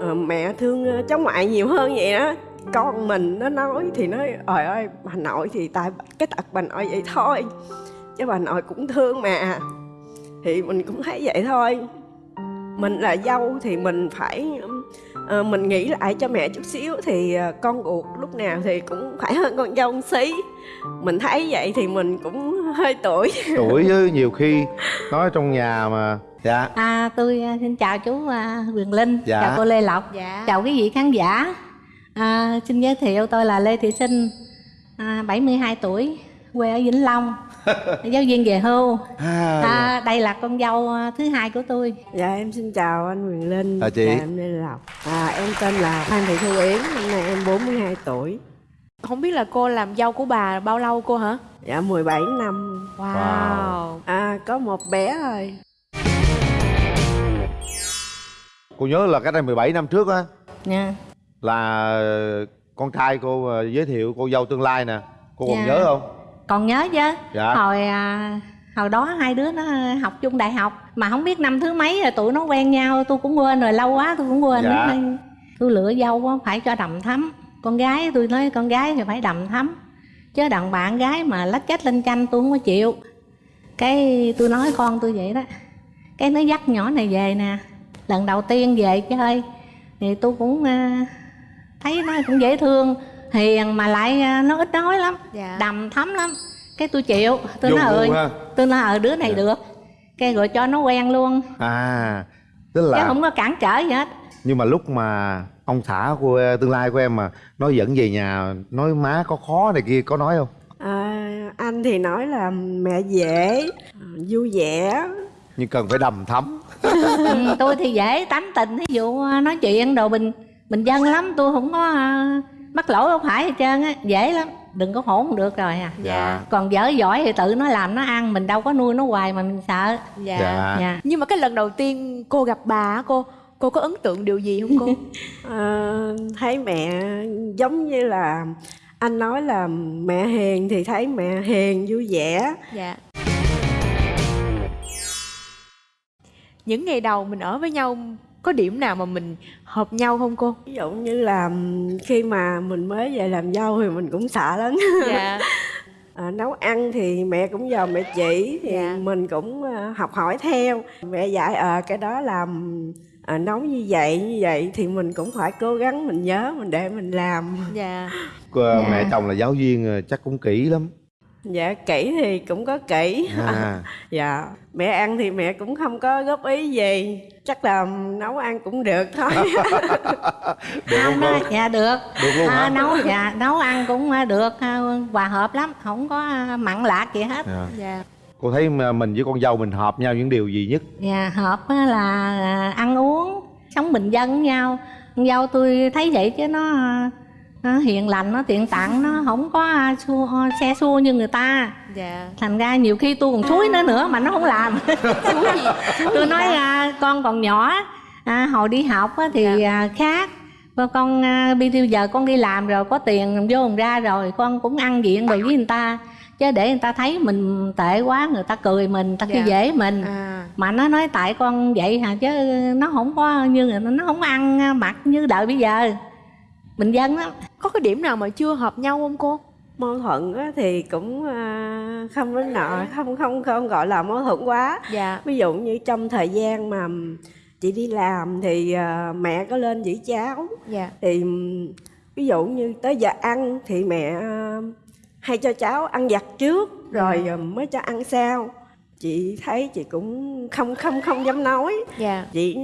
à, mẹ thương ờ, cháu ngoại nhiều hơn vậy đó con mình nó nói thì nói trời ơi bà nội thì tại cái tật bà nội vậy thôi chứ bà nội cũng thương mà. Thì mình cũng thấy vậy thôi. Mình là dâu thì mình phải ờ, mình nghĩ lại cho mẹ chút xíu thì ờ, con ruột lúc nào thì cũng phải hơn con dâu một xí. Mình thấy vậy thì mình cũng hơi tuổi. Tuổi với nhiều khi nói trong nhà mà. Dạ. À, tôi à, xin chào chú à, Quyền Linh, Dạ. chào cô Lê Lộc, Dạ. chào quý vị khán giả. À, xin giới thiệu tôi là Lê Thị Sinh, à, 72 tuổi, quê ở Vĩnh Long, giáo viên về hưu. à, À, đây là con dâu à, thứ hai của tôi. Dạ em xin chào anh Quyền Linh À, chị. Dạ em Lê Lộc à, Em tên là Phan Thị Thu Yến Năm nay em 42 tuổi Không biết là cô làm dâu của bà bao lâu cô hả? Dạ 17 năm Wow. Wow. À có một bé thôi cô nhớ là cách đây 17 năm trước á Nha. là con trai cô ờ, giới thiệu cô dâu tương lai nè cô còn Dạ. nhớ không Còn nhớ chứ? Dạ. Hồi à, hồi đó hai đứa nó học chung đại học mà không biết năm thứ mấy rồi tụi nó quen nhau, tôi cũng quên rồi lâu quá tôi cũng quên. Dạ. Tôi lựa dâu á, phải cho đầm thắm. Con gái tôi nói con gái thì phải đầm thắm. Chứ đàn bạn gái mà lách cách lên chanh tôi không có chịu. Cái tôi nói con tôi vậy đó. Cái nó dắt nhỏ này về nè. Lần đầu tiên về chơi thì tôi cũng à, thấy nó cũng dễ thương hiền mà lại à, nó ít nói lắm Dạ. đầm thấm lắm. Cái tôi chịu. Tôi nói ơi ha. tôi nói ở đứa này Dạ. được. Cái rồi cho nó quen luôn. À tức chứ là không có cản trở gì hết. Nhưng mà lúc mà ông xã của ờ, tương lai của em mà nói dẫn về nhà nói má có khó này kia có nói không? À, Anh thì nói là mẹ dễ Vui vẻ. Nhưng cần phải đầm thắm. Ừ, tôi thì dễ tánh tình. Ví dụ à, nói chuyện đồ bình bình dân lắm. Tôi không có à, mắc lỗi không phải hết trơn á dễ lắm đừng có hỗn được rồi à. Dạ. Còn dở giỏi thì tự nó làm nó ăn mình đâu có nuôi nó hoài mà mình sợ. Dạ. dạ. Dạ. Nhưng mà cái lần đầu tiên cô gặp bà á, cô cô có ấn tượng điều gì không cô? à, Thấy mẹ giống như là Anh nói là mẹ hiền thì thấy mẹ hiền vui vẻ. Dạ. Những ngày đầu mình ở với nhau có điểm nào mà mình hợp nhau không cô? Ví dụ như là khi mà mình mới về làm dâu thì mình cũng sợ lắm Dạ. À, nấu ăn thì mẹ cũng nhờ mẹ chỉ thì Dạ. mình cũng à, học hỏi theo mẹ dạy ờ cái đó làm à, nấu như vậy như vậy thì mình cũng phải cố gắng mình nhớ mình để mình làm Dạ. Cô- Dạ. mẹ chồng là giáo viên ờ, chắc cũng kỹ lắm dạ kỹ thì cũng có kỹ à dạ mẹ ăn thì mẹ cũng không có góp ý gì chắc là nấu ăn cũng được thôi. Được không đó dạ được. Được luôn à, hả? nấu dạ nấu ăn cũng à, được à, hòa hợp lắm không có à, mặn lạc gì hết. Dạ. Dạ. cô thấy mình với con dâu mình hợp nhau những điều gì nhất? Dạ hợp là à, ăn uống sống bình dân với nhau. Con dâu tôi thấy vậy chứ nó à, nó hiền lành nó tiện tặng nó không có à, xua, xe xua như người ta. Dạ. thành ra nhiều khi tôi còn thúi nó nữa mà nó không làm. Tôi nói à, con còn nhỏ à, hồi đi học á, thì à, khác. Con à, bây bây giờ con đi làm rồi có tiền vô ra rồi con cũng ăn diện rồi với người ta. Chứ để người ta thấy mình tệ quá người ta cười mình người ta khi Dạ. dễ mình. À. mà nó nói tại con vậy hả? Chứ nó không có như nó không ăn mặc như đời bây giờ bình dân lắm Có cái điểm nào mà chưa hợp nhau không cô? mâu thuẫn á thì cũng à, không đến nọ không không không gọi là mâu thuẫn quá Dạ. ví dụ như trong thời gian mà chị đi làm thì à, mẹ có lên giữ cháu Dạ. thì ví dụ như tới giờ ăn thì mẹ à, hay cho cháu ăn vặt trước rồi à, mới cho ăn sau chị thấy chị cũng không không không dám nói Dạ. chị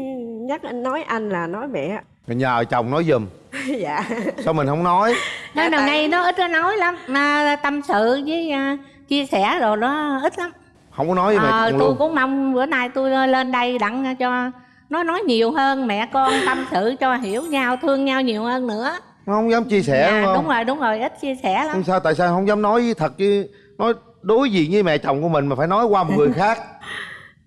nhắc anh nói anh là nói mẹ nhờ chồng nói giùm. Dạ. Sao mình không nói? Nói đầu tại- nay nó ít có nói lắm. Mà tâm sự với à, chia sẻ rồi nó ít lắm. Không có nói với mẹ Ờ, chồng tôi luôn. cũng mong bữa nay tôi lên đây đặng cho nó nói nhiều hơn mẹ con tâm sự cho hiểu nhau thương nhau nhiều hơn nữa. Không dám chia sẻ Dạ, đúng không? đúng rồi đúng rồi ít chia sẻ lắm. Không sao tại sao không dám nói với thật chứ? Nói đối diện với mẹ chồng của mình mà phải nói qua một người khác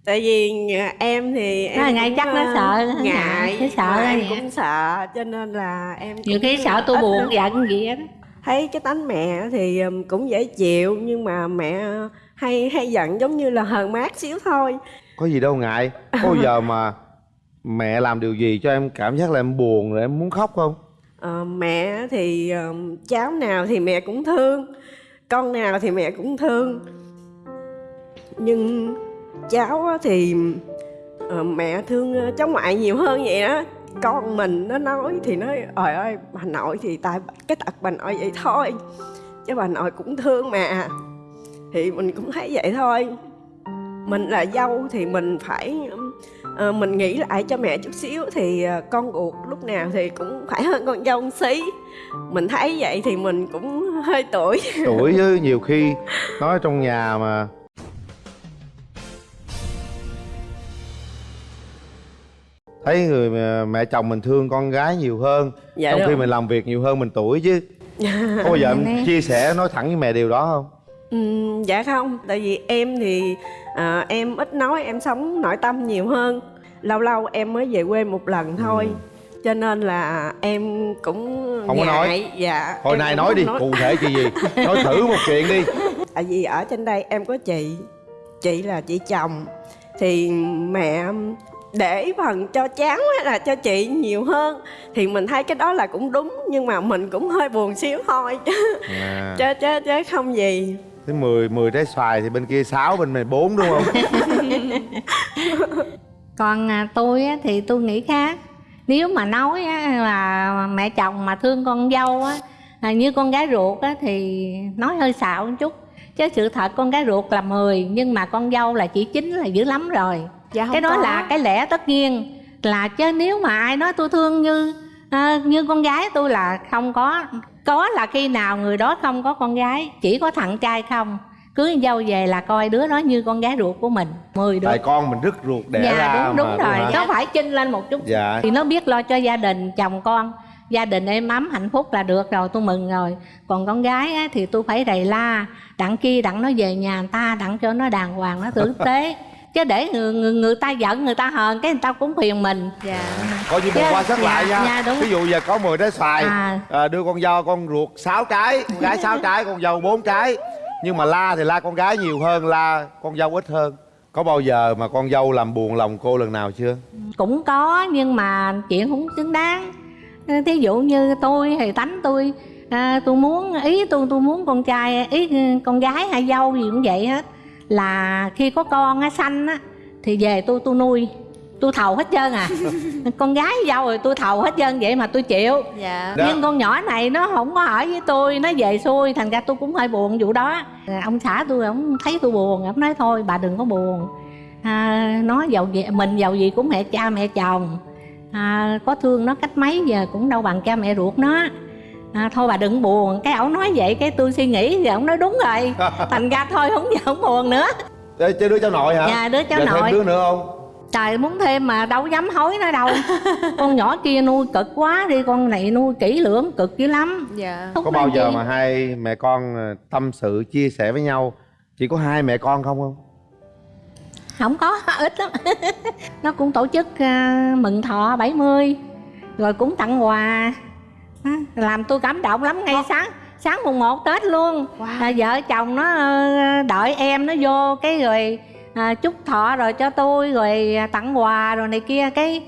tại vì nhà em thì em Nó ngại cũng, chắc nó ờ, sợ, nó ngại nó sợ em vậy. cũng sợ cho nên là em nhiều khi sợ tôi buồn giận gì á đó thấy cái tánh mẹ thì cũng dễ chịu nhưng mà mẹ hay hay giận giống như là hờn mát xíu thôi. Có gì đâu ngại có bao giờ mà mẹ làm điều gì cho em cảm giác là em buồn rồi em muốn khóc không? Ờ, mẹ thì ờ, cháu nào thì mẹ cũng thương con nào thì mẹ cũng thương. Nhưng cháu thì ờ, mẹ thương ờ, cháu ngoại nhiều hơn vậy đó con mình nó nói thì nói trời ơi bà nội thì tại cái tật bà nội vậy thôi chứ bà nội cũng thương mà. Thì mình cũng thấy vậy thôi. Mình là dâu thì mình phải uh, mình nghĩ lại cho mẹ chút xíu thì uh, con ruột lúc nào thì cũng phải hơn con dâu một xí. Mình thấy vậy thì mình cũng hơi tuổi. Tuổi chứ nhiều khi nói trong nhà mà thấy người mẹ, chồng mình thương con gái nhiều hơn Dạ trong khi rồi. mình làm việc nhiều hơn mình tuổi chứ. Có bao giờ em Nè. chia sẻ nói thẳng với mẹ điều đó không? Ừm, dạ không. Tại vì em thì à, em ít nói em sống nội tâm nhiều hơn. Lâu lâu em mới về quê một lần thôi. Cho nên là em cũng Không có nói. ngại dạ. Hồi nay nói đi cụ thể chuyện gì? Nói thử một chuyện đi. Tại vì ở trên đây em có chị chị là chị chồng. Thì mẹ để phần cho cháu hay là cho chị nhiều hơn. Thì mình thấy cái đó là cũng đúng nhưng mà mình cũng hơi buồn xíu thôi. À, chứ chứ chứ không gì. Thế 10 10 trái xoài thì bên kia 6 bên này 4 đúng không? Còn à, tôi á, thì tôi nghĩ khác. Nếu mà nói á, là mẹ chồng mà thương con dâu á à, như con gái ruột á, thì nói hơi xạo một chút. Chứ sự thật con gái ruột là 10 nhưng mà con dâu là chỉ chín là dữ lắm rồi dạ không cái đó có. là cái lẽ tất nhiên. Là chứ nếu mà ai nói tôi thương như à, như con gái tôi là không có. Có là khi nào người đó không có con gái chỉ có thằng trai không. Cưới dâu về là coi đứa đó như con gái ruột của mình 10 đứa. Tại con mình rất ruột đẻ dạ ra đúng đúng mà, rồi. có phải chinh lên một chút. Dạ. Thì nó biết lo cho gia đình chồng con. Gia đình êm ấm hạnh phúc là được rồi tôi mừng rồi. Còn con gái á, thì tôi phải rầy la. Đặng kia đặng nó về nhà người ta đặng cho nó đàng hoàng nó tử tế chứ để người, người, người ta giận người ta hờn cái người ta cũng phiền mình. Dạ. Coi như một qua sát lại dạ, nha. dạ, đúng. ví dụ giờ có 10 trái xoài À. à, đưa con dâu con ruột 6 trái con gái 6 trái con dâu 4 trái. Nhưng mà la thì la con gái nhiều hơn la con dâu ít hơn. Có bao giờ mà con dâu làm buồn lòng cô lần nào chưa? Cũng có nhưng mà chuyện không xứng đáng. Thí dụ như tôi thì tánh tôi à, tôi muốn ý tôi tôi muốn con trai ý con gái hay dâu gì cũng vậy hết là khi có con á sanh á thì về tôi tôi nuôi. Tôi thầu hết trơn à. Con gái dâu rồi tôi thầu hết trơn vậy mà tôi chịu. Dạ. Đó. nhưng con nhỏ này nó không có ở với tôi nó về xuôi thành ra tôi cũng hơi buồn vụ đó. Ông xã tôi ông thấy tôi buồn ông nói thôi bà đừng có buồn. À, nó giàu gì mình giàu gì cũng mẹ cha mẹ chồng. À, có thương nó cách mấy giờ cũng đâu bằng cha mẹ ruột nó à, thôi bà đừng buồn. Cái ổng nói vậy cái tôi suy nghĩ thì ổng nói đúng rồi. Thành ra thôi không giờ không buồn nữa. Ê, chơi đứa cháu nội hả? Dạ, đứa cháu Giờ thêm nội. đứa nữa không? Trời muốn thêm mà đâu dám hối nó đâu. Con nhỏ kia nuôi cực quá đi con này nuôi kỹ lưỡng cực dữ lắm. Dạ. Không có bao giờ gì. mà hai mẹ con ờ, tâm sự chia sẻ với nhau chỉ có hai mẹ con không không? Không có ít lắm. Nó cũng tổ chức à, mừng thọ 70 rồi cũng tặng quà làm tôi cảm động lắm ngay sáng sáng mùng 1 tết luôn. Wow. à, vợ chồng nó ờ, đợi em nó vô cái rồi à, chúc thọ rồi cho tôi rồi à, tặng quà rồi này kia. Cái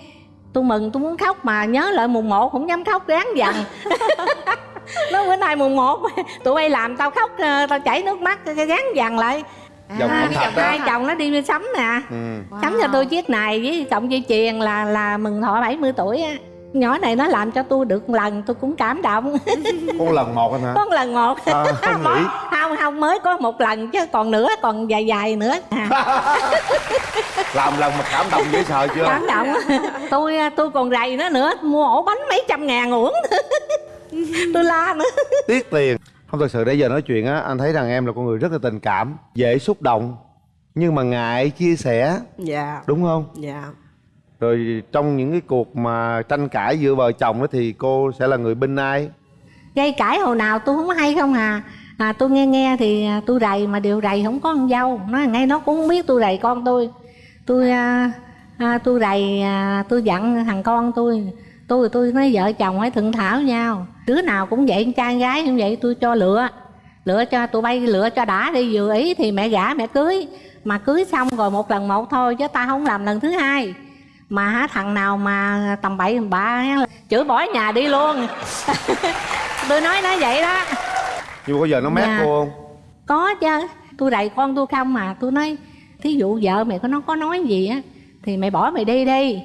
tôi mừng tôi muốn khóc mà nhớ lại mùng 1 không dám khóc ráng dằn nó bữa nay mùng 1 tụi bay làm tao khóc ờ, tao chảy nước mắt cái ráng dằn lại. Dòng à, đó. hai chồng nó đi sắm nè. Ừ. sắm cho tôi chiếc này với cộng dây chuyền là là mừng thọ 70 tuổi á nhỏ này nó làm cho tôi được một lần tôi cũng cảm động. Con lần một anh hả? Có một lần một. À, không nghĩ. không không mới có một lần chứ còn nữa còn dài dài nữa. À, làm lần mà cảm động dễ sợ chưa? Cảm động. Tôi tôi còn rầy nó nữa mua ổ bánh mấy trăm ngàn uổng. Tôi la nữa. Tiếc tiền không thật sự để giờ nói chuyện á anh thấy rằng em là con người rất là tình cảm dễ xúc động nhưng mà ngại chia sẻ. Dạ. Đúng không? Dạ rồi trong những cái cuộc mà tranh cãi giữa vợ chồng đó thì cô sẽ là người bên ai? Gây cãi hồi nào tôi không hay không à. À tôi nghe nghe thì à, tôi rầy mà điều rầy không có con dâu. Nó ngay nó cũng không biết tôi rầy con tôi. Tôi à, à, tôi rầy à, tôi dặn thằng con tôi. Tôi tôi nói vợ chồng phải thượng thảo nhau. Đứa nào cũng vậy trai gái cũng vậy tôi cho lựa. Lựa cho tụi bay lựa cho đã đi vừa ý thì mẹ gả mẹ cưới. Mà cưới xong rồi một lần một thôi chứ ta không làm lần thứ hai mà hả thằng nào mà tầm bậy tầm bạ chửi bỏ nhà đi luôn. Tôi nói nó vậy đó. Nhưng mà có giờ nó mét Dạ. cô không? Có chứ. Tôi đẩy con tôi không mà. Tôi nói thí dụ vợ mày có nó có nói gì á thì mày bỏ mày đi đi.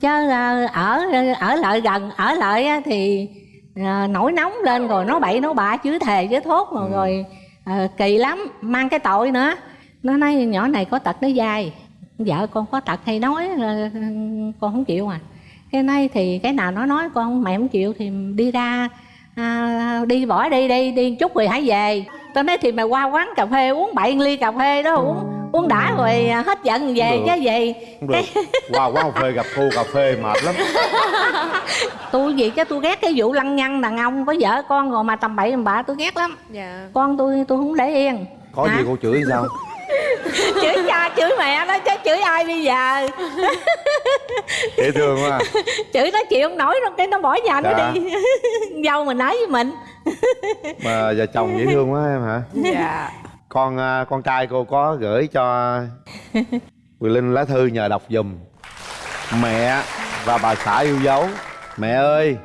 Chứ ờ, ở ở lại gần ở lại á, thì ờ, nổi nóng lên rồi nó bậy nó bạ chửi thề chửi thốt rồi, rồi ờ, kỳ lắm. Mang cái tội nữa. Nó nói nhỏ này có tật nó dai vợ con có tật hay nói ờ, con không chịu à. Cái nay thì cái nào nó nói con mẹ không chịu thì đi ra à, đi bỏ đi đi đi chút rồi hãy về. Tôi nói thì mày qua quán cà phê uống bậy ly cà phê đó uống uống đã rồi à, hết giận về chứ gì. Không được. Qua quán cà phê gặp cô cà phê mệt lắm. Tôi gì chứ tôi ghét cái vụ lăng nhăng đàn ông có vợ con rồi mà tầm bậy tầm bạ tôi ghét lắm. Dạ. Con tôi tôi không để yên. Có Hả? gì cô chửi sao? Chửi chửi mẹ nó chứ chửi ai bây giờ? Dễ thương quá à. chửi nó chịu không nổi đâu cái nó bỏ nhà nó Dạ. đi. Dâu mình nói với mình. Mà vợ chồng dễ thương quá em hả? Dạ. Con à, con trai cô có gửi cho Quỳ Linh lá thư nhờ đọc giùm Mẹ và bà xã yêu dấu. Mẹ ơi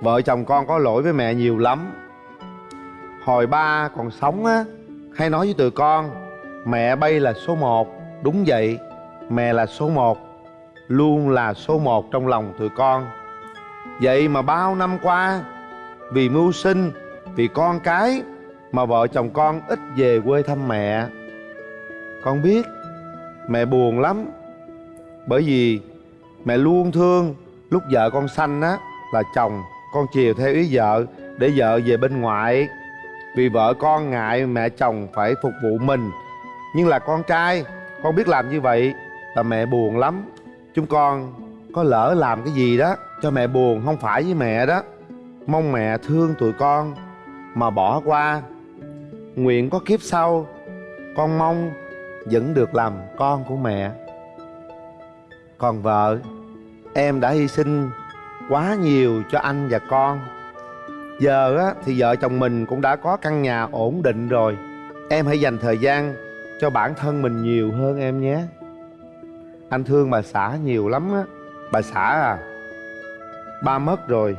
Vợ chồng con có lỗi với mẹ nhiều lắm. Hồi ba còn sống á Hay nói với tụi con Mẹ bay là số một. Đúng vậy, Mẹ là số một. Luôn là số một trong lòng tụi con. Vậy mà bao năm qua, Vì mưu sinh, Vì con cái Mà vợ chồng con ít về quê thăm mẹ. Con biết, Mẹ buồn lắm. Bởi vì Mẹ luôn thương Lúc vợ con sanh á, Là chồng Con chiều theo ý vợ Để vợ về bên ngoại. Vì vợ con ngại mẹ chồng phải phục vụ mình. Nhưng là con trai Con biết làm như vậy Là mẹ buồn lắm. Chúng con có lỡ làm cái gì đó Cho mẹ buồn không phải với mẹ đó. Mong mẹ thương tụi con Mà bỏ qua. Nguyện có kiếp sau Con mong vẫn được làm con của mẹ. Còn vợ Em đã hy sinh quá nhiều cho anh và con. Giờ á, thì vợ chồng mình cũng đã có căn nhà ổn định rồi. Em hãy dành thời gian cho bản thân mình nhiều hơn em nhé. Anh thương bà xã nhiều lắm á. Bà xã à Ba mất rồi.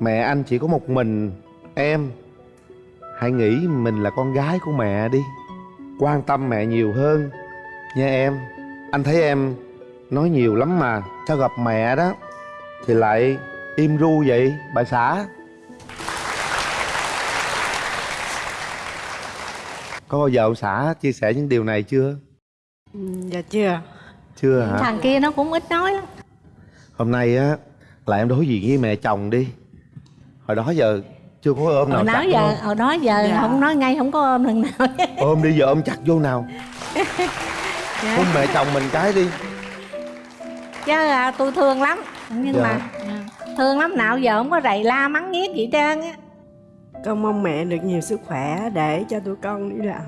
Mẹ anh chỉ có một mình, Em. Hãy nghĩ mình là con gái của mẹ đi. Quan tâm mẹ nhiều hơn Nha em. Anh thấy em nói nhiều lắm mà Sao gặp mẹ đó. Thì lại im ru vậy, bà xã. Có bao giờ ông xã chia sẻ những điều này chưa? Ừ, dạ chưa Chưa hả? thằng kia nó cũng ít nói lắm Hôm nay á là em đối diện với mẹ chồng đi Hồi đó giờ chưa có ôm nào hồi đó chặt giờ đúng hồi đó giờ Dạ. không nói ngay không có ôm lần nào? Ôm đi giờ ôm chặt vô nào Dạ. Hôn mẹ chồng mình cái đi chứ à, tôi thương lắm nhưng Dạ. mà thương lắm nào giờ không có rầy la mắng nhiếc gì trơn á con mong mẹ được nhiều sức khỏe để cho tụi con đi làm.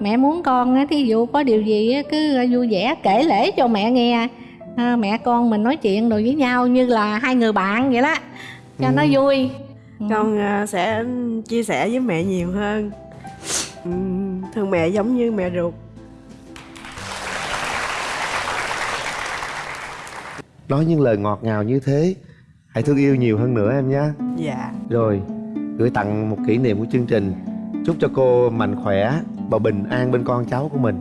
Mẹ muốn con á thí dụ có điều gì á cứ vui vẻ kể lễ cho mẹ nghe. À, mẹ con mình nói chuyện rồi với nhau như là hai người bạn vậy đó cho nó vui. Ừ. con à, sẽ chia sẻ với mẹ nhiều hơn. Ừ, thương mẹ giống như mẹ ruột. Nói những lời ngọt ngào như thế Hãy thương yêu nhiều hơn nữa em nhé. Dạ. Rồi gửi tặng một kỷ niệm của chương trình. Chúc cho cô mạnh khỏe và bình an bên con cháu của mình